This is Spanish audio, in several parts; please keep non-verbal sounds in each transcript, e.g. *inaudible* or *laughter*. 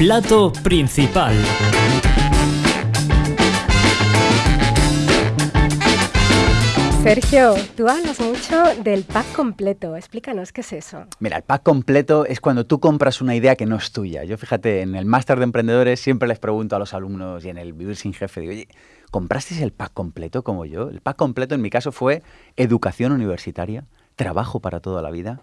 Plato principal. Sergio, tú hablas mucho del pack completo. Explícanos qué es eso. Mira, el pack completo es cuando tú compras una idea que no es tuya. Yo fíjate, en el máster de emprendedores siempre les pregunto a los alumnos y en el Vivir sin Jefe, digo, oye, ¿comprasteis el pack completo como yo? El pack completo en mi caso fue educación universitaria, trabajo para toda la vida,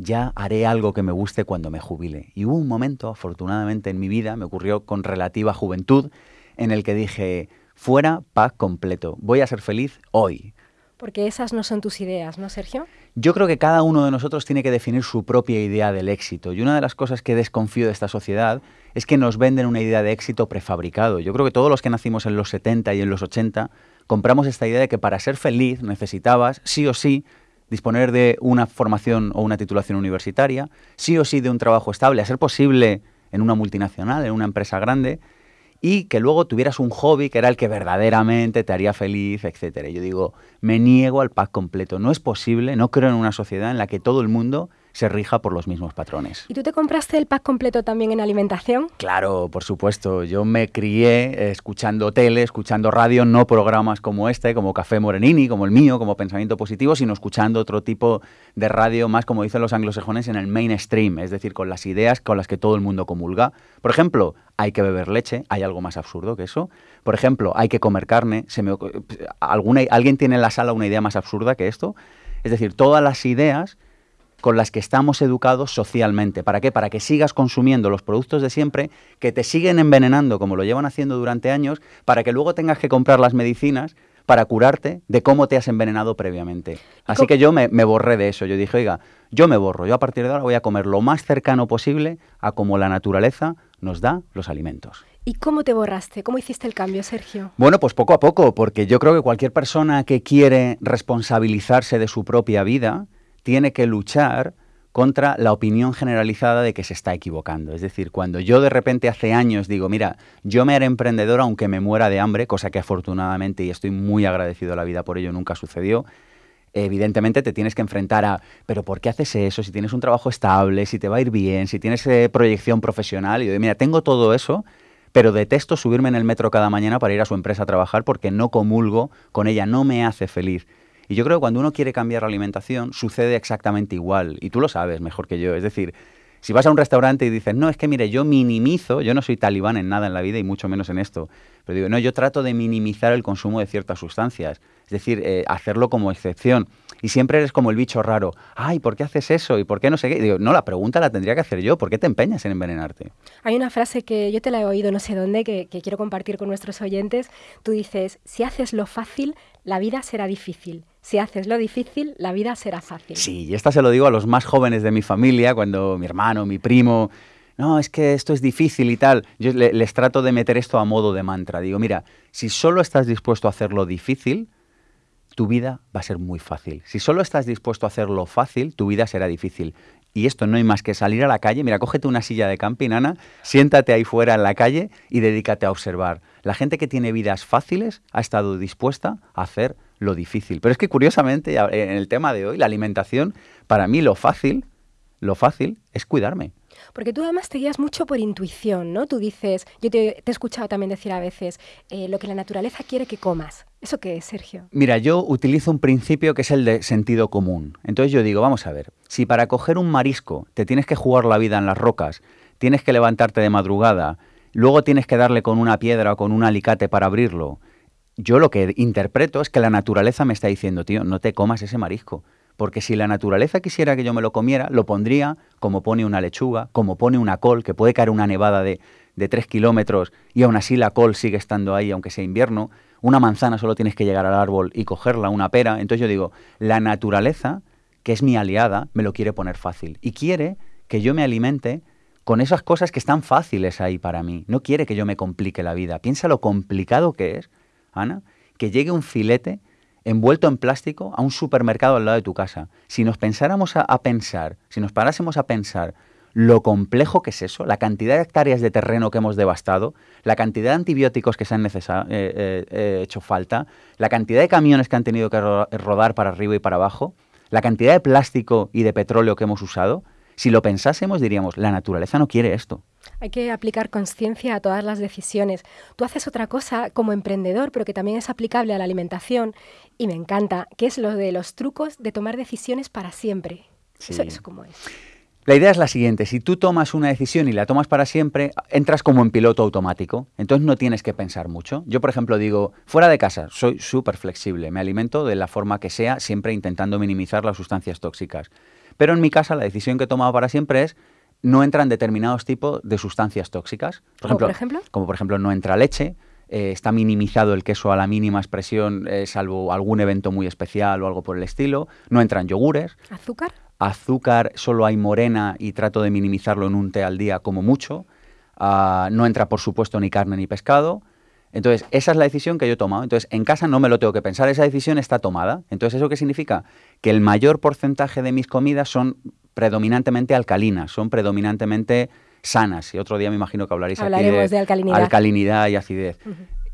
ya haré algo que me guste cuando me jubile. Y hubo un momento, afortunadamente en mi vida, me ocurrió con relativa juventud, en el que dije, fuera pack completo, voy a ser feliz hoy. Porque esas no son tus ideas, ¿no, Sergio? Yo creo que cada uno de nosotros tiene que definir su propia idea del éxito. Y una de las cosas que desconfío de esta sociedad es que nos venden una idea de éxito prefabricado. Yo creo que todos los que nacimos en los 70 y en los 80 compramos esta idea de que para ser feliz necesitabas, sí o sí, disponer de una formación o una titulación universitaria, sí o sí de un trabajo estable, a ser posible en una multinacional, en una empresa grande, y que luego tuvieras un hobby que era el que verdaderamente te haría feliz, etcétera. Yo digo, me niego al pack completo. No es posible, no creo en una sociedad en la que todo el mundo se rija por los mismos patrones. ¿Y tú te compraste el pack completo también en alimentación? Claro, por supuesto. Yo me crié eh, escuchando tele, escuchando radio, no programas como este, como Café Morenini, como el mío, como Pensamiento Positivo, sino escuchando otro tipo de radio más, como dicen los anglosajones, en el mainstream, es decir, con las ideas con las que todo el mundo comulga. Por ejemplo, hay que beber leche, hay algo más absurdo que eso. Por ejemplo, hay que comer carne. Se me, alguna, ¿Alguien tiene en la sala una idea más absurda que esto? Es decir, todas las ideas con las que estamos educados socialmente. ¿Para qué? Para que sigas consumiendo los productos de siempre, que te siguen envenenando como lo llevan haciendo durante años, para que luego tengas que comprar las medicinas para curarte de cómo te has envenenado previamente. Así que yo me, borré de eso. Yo dije, oiga, yo me borro. Yo a partir de ahora voy a comer lo más cercano posible a como la naturaleza nos da los alimentos. ¿Y cómo te borraste? ¿Cómo hiciste el cambio, Sergio? Bueno, pues poco a poco, porque yo creo que cualquier persona que quiere responsabilizarse de su propia vida, tiene que luchar contra la opinión generalizada de que se está equivocando. Es decir, cuando yo de repente hace años digo, mira, yo me haré emprendedor aunque me muera de hambre, cosa que afortunadamente, y estoy muy agradecido a la vida por ello, nunca sucedió, evidentemente te tienes que enfrentar a, pero ¿por qué haces eso? Si tienes un trabajo estable, si te va a ir bien, si tienes eh, proyección profesional, y yo digo, mira, tengo todo eso, pero detesto subirme en el metro cada mañana para ir a su empresa a trabajar porque no comulgo con ella, no me hace feliz. Y yo creo que cuando uno quiere cambiar la alimentación sucede exactamente igual. Y tú lo sabes mejor que yo. Es decir, si vas a un restaurante y dices, no, es que mire, yo minimizo, yo no soy talibán en nada en la vida y mucho menos en esto, pero digo, no, yo trato de minimizar el consumo de ciertas sustancias, es decir, eh, hacerlo como excepción. Y siempre eres como el bicho raro, ay, ¿por qué haces eso? ¿Y por qué no sé qué? digo, no, la pregunta la tendría que hacer yo, ¿por qué te empeñas en envenenarte? Hay una frase que yo te la he oído no sé dónde, que quiero compartir con nuestros oyentes. Tú dices, si haces lo fácil, la vida será difícil. Si haces lo difícil, la vida será fácil. Sí, y esta se lo digo a los más jóvenes de mi familia, cuando mi hermano, mi primo, no, es que esto es difícil y tal. Yo les trato de meter esto a modo de mantra. Digo, mira, si solo estás dispuesto a hacerlo difícil, tu vida va a ser muy fácil. Si solo estás dispuesto a hacerlo fácil, tu vida será difícil. Y esto no hay más que salir a la calle. Mira, cógete una silla de camping, Ana, siéntate ahí fuera en la calle y dedícate a observar. La gente que tiene vidas fáciles ha estado dispuesta a hacer lo difícil. Pero es que curiosamente, en el tema de hoy, la alimentación, para mí lo fácil, lo fácil es cuidarme. Porque tú además te guías mucho por intuición, ¿no? Tú dices, yo te, he escuchado también decir a veces, eh, lo que la naturaleza quiere que comas. ¿Eso qué es, Sergio? Mira, yo utilizo un principio que es el de sentido común. Entonces yo digo, vamos a ver, si para coger un marisco te tienes que jugar la vida en las rocas, tienes que levantarte de madrugada, luego tienes que darle con una piedra o con un alicate para abrirlo, yo lo que interpreto es que la naturaleza me está diciendo, tío, no te comas ese marisco. Porque si la naturaleza quisiera que yo me lo comiera, lo pondría como pone una lechuga, como pone una col, que puede caer una nevada de, de tres kilómetros y aún así la col sigue estando ahí, aunque sea invierno. Una manzana solo tienes que llegar al árbol y cogerla, una pera. Entonces yo digo, la naturaleza, que es mi aliada, me lo quiere poner fácil. Y quiere que yo me alimente con esas cosas que están fáciles ahí para mí. No quiere que yo me complique la vida. Piensa lo complicado que es Ana, que llegue un filete envuelto en plástico a un supermercado al lado de tu casa. Si nos pensáramos a, pensar, si nos parásemos a pensar lo complejo que es eso, la cantidad de hectáreas de terreno que hemos devastado, la cantidad de antibióticos que se han eh, eh, eh, hecho falta, la cantidad de camiones que han tenido que rodar para arriba y para abajo, la cantidad de plástico y de petróleo que hemos usado, Si lo pensásemos, diríamos, la naturaleza no quiere esto. Hay que aplicar conciencia a todas las decisiones. Tú haces otra cosa como emprendedor, pero que también es aplicable a la alimentación, y me encanta, que es lo de los trucos de tomar decisiones para siempre. Eso, eso cómo es. La idea es la siguiente, si tú tomas una decisión y la tomas para siempre, entras como en piloto automático, entonces no tienes que pensar mucho. Yo, por ejemplo, digo, fuera de casa, soy súper flexible, me alimento de la forma que sea, siempre intentando minimizar las sustancias tóxicas. Pero en mi casa la decisión que he tomado para siempre es no entran determinados tipos de sustancias tóxicas. Por ejemplo, por ejemplo? Como por ejemplo no entra leche, eh, está minimizado el queso a la mínima expresión, eh, salvo algún evento muy especial o algo por el estilo. No entran yogures. ¿Azúcar? Azúcar solo hay morena y trato de minimizarlo en un té al día como mucho. Ah, no entra, por supuesto, ni carne ni pescado. Entonces, esa es la decisión que yo he tomado. Entonces, en casa no me lo tengo que pensar, esa decisión está tomada. Entonces, ¿eso qué significa? Que el mayor porcentaje de mis comidas son predominantemente alcalinas, son predominantemente sanas. Y otro día me imagino que hablaréis aquí de, alcalinidad. alcalinidad. y acidez.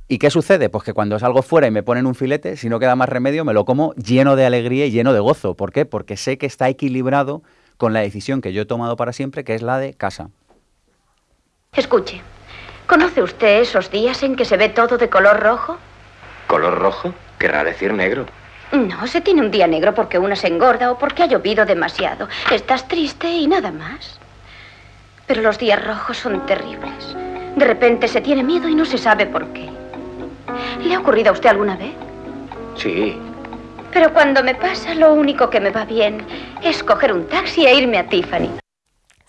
¿Y qué sucede? Pues que cuando salgo fuera y me ponen un filete, si no queda más remedio, me lo como lleno de alegría y lleno de gozo. ¿Por qué? Porque sé que está equilibrado con la decisión que yo he tomado para siempre, que es la de casa. Escuche, ¿Conoce usted esos días en que se ve todo de color rojo? ¿Color rojo? Querrá decir negro. No, se tiene un día negro porque una se engorda o porque ha llovido demasiado. Estás triste y nada más. Pero los días rojos son terribles. De repente se tiene miedo y no se sabe por qué. ¿Le ha ocurrido a usted alguna vez? Sí. Pero cuando me pasa, lo único que me va bien es coger un taxi e irme a Tiffany.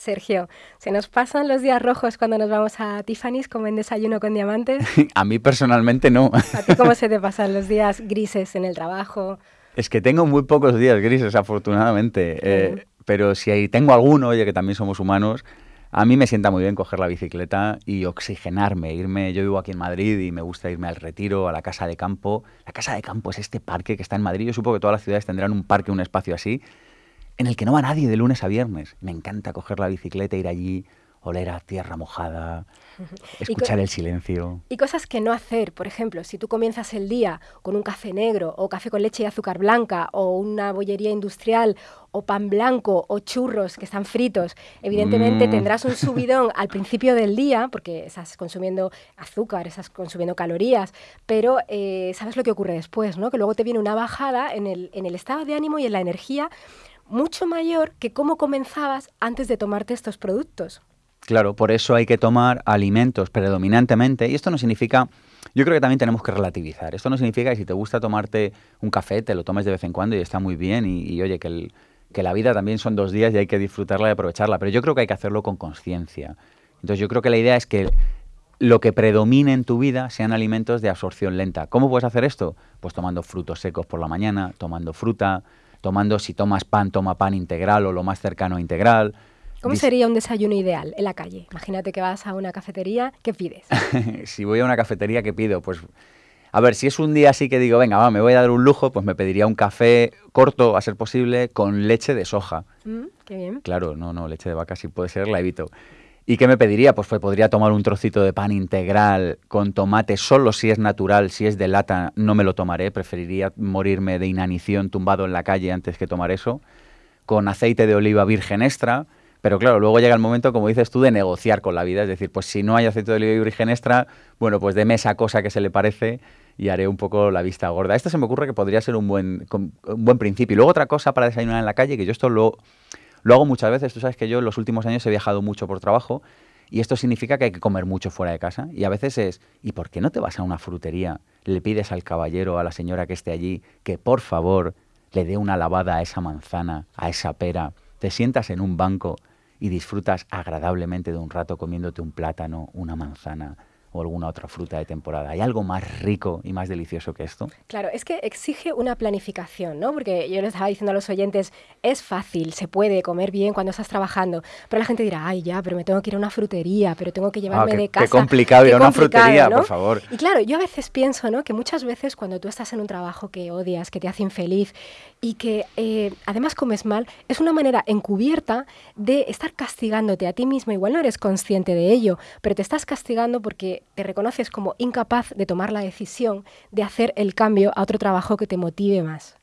Sergio, ¿se nos pasan los días rojos cuando nos vamos a Tiffany's como en Desayuno con Diamantes? *laughs* a mí personalmente no. ¿A ti cómo *laughs* se te pasan los días grises en el trabajo? Es que tengo muy pocos días grises, afortunadamente. Eh, pero si tengo alguno, oye, que también somos humanos, a mí me sienta muy bien coger la bicicleta y oxigenarme, irme, yo vivo aquí en Madrid y me gusta irme al retiro, a la casa de campo. La casa de campo es este parque que está en Madrid, yo supongo que todas las ciudades tendrán un parque, un espacio así, en el que no va nadie de lunes a viernes. Me encanta coger la bicicleta, ir allí, oler a tierra mojada, escuchar el silencio. Y cosas que no hacer, por ejemplo, si tú comienzas el día con un café negro o café con leche y azúcar blanca o una bollería industrial o pan blanco o churros que están fritos, evidentemente mm. tendrás un *laughs* subidón al principio del día porque estás consumiendo azúcar, estás consumiendo calorías, pero eh, sabes lo que ocurre después, ¿no? Que luego te viene una bajada en el, en el estado de ánimo y en la energía mucho mayor que cómo comenzabas antes de tomarte estos productos. Claro, por eso hay que tomar alimentos predominantemente, y esto no significa, yo creo que también tenemos que relativizar, esto no significa que si te gusta tomarte un café, te lo tomes de vez en cuando y está muy bien, y, oye, que, que la vida también son dos días y hay que disfrutarla y aprovecharla, pero yo creo que hay que hacerlo con conciencia. Entonces yo creo que la idea es que lo que predomine en tu vida sean alimentos de absorción lenta. ¿Cómo puedes hacer esto? Pues tomando frutos secos por la mañana, tomando fruta, tomando, si tomas pan, toma pan integral o lo más cercano a integral. ¿Cómo sería un desayuno ideal en la calle? Imagínate que vas a una cafetería, ¿qué pides? *laughs* si voy a una cafetería, ¿qué pido? Pues, a ver, si es un día así que digo, venga, va, me voy a dar un lujo, pues me pediría un café corto, a ser posible, con leche de soja. Mm, qué bien. Claro, no, no, leche de vaca si puede ser, la evito. ¿Y qué me pediría? Pues, pues, podría tomar un trocito de pan integral con tomate, solo si es natural, si es de lata, no me lo tomaré, preferiría morirme de inanición tumbado en la calle antes que tomar eso, con aceite de oliva virgen extra, pero claro, luego llega el momento, como dices tú, de negociar con la vida, es decir, pues si no hay aceite de oliva virgen extra, bueno, pues deme esa cosa que se le parece y haré un poco la vista gorda. Esto se me ocurre que podría ser un buen, un buen principio. Y luego otra cosa para desayunar en la calle, que yo esto lo lo hago muchas veces, tú sabes que yo en los últimos años he viajado mucho por trabajo y esto significa que hay que comer mucho fuera de casa. Y a veces es, ¿y por qué no te vas a una frutería? Le pides al caballero, a la señora que esté allí, que por favor le dé una lavada a esa manzana, a esa pera. Te sientas en un banco y disfrutas agradablemente de un rato comiéndote un plátano, una manzana, o alguna otra fruta de temporada. ¿Hay algo más rico y más delicioso que esto? Claro, es que exige una planificación, ¿no? Porque yo les estaba diciendo a los oyentes, es fácil, se puede comer bien cuando estás trabajando, pero la gente dirá, ay, ya, pero me tengo que ir a una frutería, pero tengo que llevarme ah, de casa. Qué complicado ir a una frutería, por favor. Y claro, yo a veces pienso, ¿no? Que muchas veces cuando tú estás en un trabajo que odias, que te hace infeliz y que eh, además comes mal, es una manera encubierta de estar castigándote a ti mismo. Igual no eres consciente de ello, pero te estás castigando porque te reconoces como incapaz de tomar la decisión de hacer el cambio a otro trabajo que te motive más.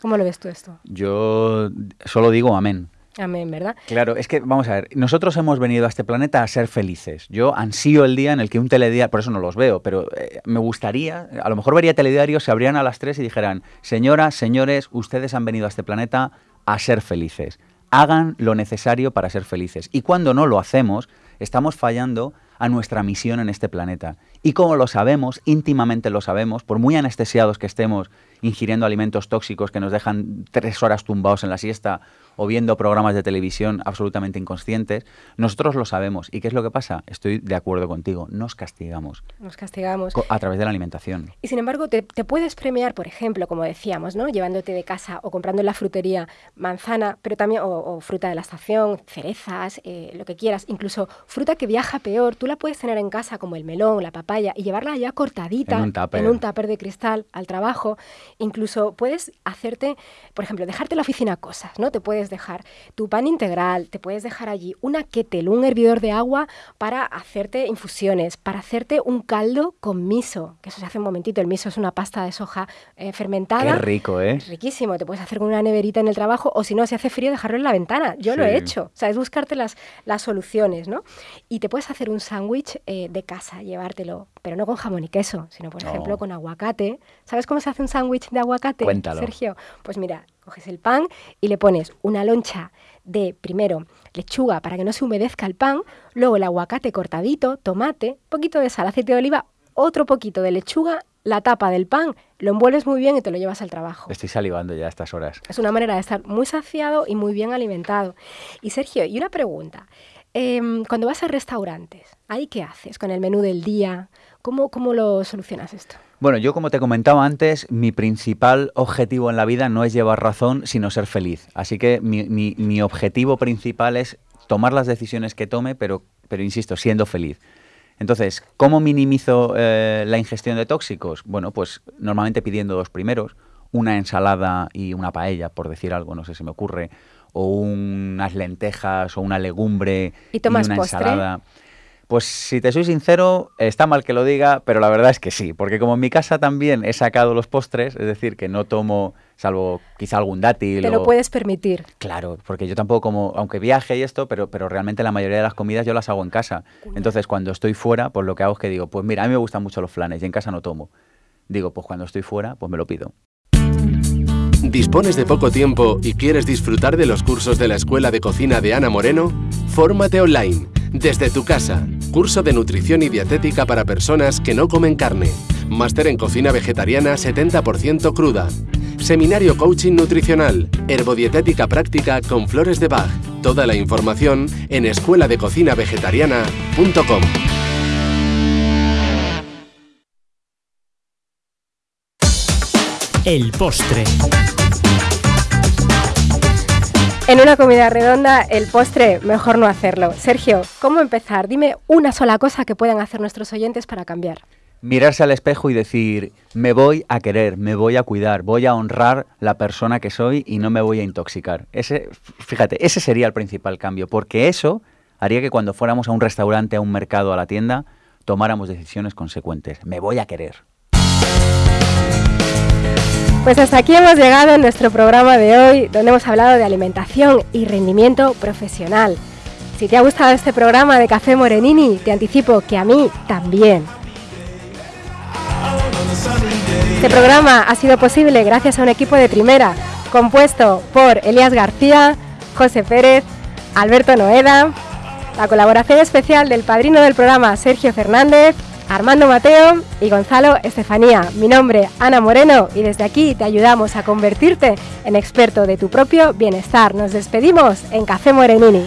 ¿Cómo lo ves tú esto? Yo solo digo amén. Amén, ¿verdad? Claro, es que vamos a ver, nosotros hemos venido a este planeta a ser felices. Yo ansío el día en el que un telediario, por eso no los veo, pero eh, me gustaría, a lo mejor vería telediarios, se abrían a las 3 y dijeran, señoras, señores, ustedes han venido a este planeta a ser felices. Hagan lo necesario para ser felices. Y cuando no lo hacemos, estamos fallando a nuestra misión en este planeta. Y como lo sabemos, íntimamente lo sabemos, por muy anestesiados que estemos ingiriendo alimentos tóxicos que nos dejan tres horas tumbados en la siesta o viendo programas de televisión absolutamente inconscientes, nosotros lo sabemos. ¿Y qué es lo que pasa? Estoy de acuerdo contigo, nos castigamos. Nos castigamos. A través de la alimentación. Y sin embargo, te, puedes premiar, por ejemplo, como decíamos, ¿no? Llevándote de casa o comprando en la frutería manzana, pero también, o, fruta de la estación, cerezas, eh, lo que quieras, incluso fruta que viaja peor, tú la puedes tener en casa como el melón, la papaya, y llevarla ya cortadita en un tupper, de cristal al trabajo. Incluso puedes hacerte, por ejemplo, dejarte en la oficina cosas, ¿no? Te puedes dejar tu pan integral, te puedes dejar allí una kettle, un hervidor de agua para hacerte infusiones, para hacerte un caldo con miso, que eso se hace un momentito. El miso es una pasta de soja eh, fermentada. Qué rico, ¿eh? Riquísimo. Te puedes hacer con una neverita en el trabajo o si no, si hace frío, dejarlo en la ventana. Yo lo he hecho. O sea, es buscarte las, las soluciones, ¿no? Y te puedes hacer un sándwich eh, de casa, llevártelo, pero no con jamón y queso, sino, por ejemplo, con aguacate. ¿Sabes cómo se hace un sándwich de aguacate, Cuéntalo. Sergio? Pues mira, coges el pan y le pones una loncha de, primero, lechuga para que no se humedezca el pan, luego el aguacate cortadito, tomate, poquito de sal, aceite de oliva, otro poquito de lechuga, la tapa del pan, lo envuelves muy bien y te lo llevas al trabajo. Estoy salivando ya a estas horas. Es una manera de estar muy saciado y muy bien alimentado. Y Sergio, y una pregunta. Em, cuando vas a restaurantes, ¿ahí qué haces con el menú del día? ¿Cómo, ¿Cómo lo solucionas esto? Bueno, yo como te comentaba antes, mi principal objetivo en la vida no es llevar razón, sino ser feliz. Así que mi, mi, objetivo principal es tomar las decisiones que tome, pero, pero insisto, siendo feliz. Entonces, ¿cómo minimizo eh, la ingestión de tóxicos? Bueno, pues normalmente pidiendo dos primeros, una ensalada y una paella, por decir algo, no sé si me ocurre, o unas lentejas o una legumbre y, una ensalada. Pues si te soy sincero, está mal que lo diga, pero la verdad es que sí, porque como en mi casa también he sacado los postres, es decir, que no tomo, salvo quizá algún dátil. Te lo puedes permitir. Claro, porque yo tampoco como, aunque viaje y esto, pero, pero realmente la mayoría de las comidas yo las hago en casa. Entonces cuando estoy fuera, pues lo que hago es que digo, pues mira, a mí me gustan mucho los flanes y en casa no tomo. Digo, pues cuando estoy fuera, pues me lo pido. ¿Dispones de poco tiempo y quieres disfrutar de los cursos de la Escuela de Cocina de Ana Moreno? Fórmate online, desde tu casa. Curso de nutrición y dietética para personas que no comen carne. Máster en cocina vegetariana 70% cruda. Seminario Coaching Nutricional, Herbodietética Práctica con Flores de Bach. Toda la información en escueladeCocinaVegetariana.com. El postre. En una comida redonda, el postre, mejor no hacerlo. Sergio, ¿cómo empezar? Dime una sola cosa que puedan hacer nuestros oyentes para cambiar. Mirarse al espejo y decir, me voy a querer, me voy a cuidar, voy a honrar la persona que soy y no me voy a intoxicar. Ese, fíjate, ese sería el principal cambio, porque eso haría que cuando fuéramos a un restaurante, a un mercado, a la tienda, tomáramos decisiones consecuentes. Me voy a querer. Pues hasta aquí hemos llegado en nuestro programa de hoy, donde hemos hablado de alimentación y rendimiento profesional. Si te ha gustado este programa de Café Morenini, te anticipo que a mí también. Este programa ha sido posible gracias a un equipo de primera, compuesto por Elías García, José Pérez, Alberto Noeda, la colaboración especial del padrino del programa Sergio Fernández Armando Mateo y Gonzalo Estefanía. Mi nombre, Ana Moreno, y desde aquí te ayudamos a convertirte en experto de tu propio bienestar. Nos despedimos en Café Morenini.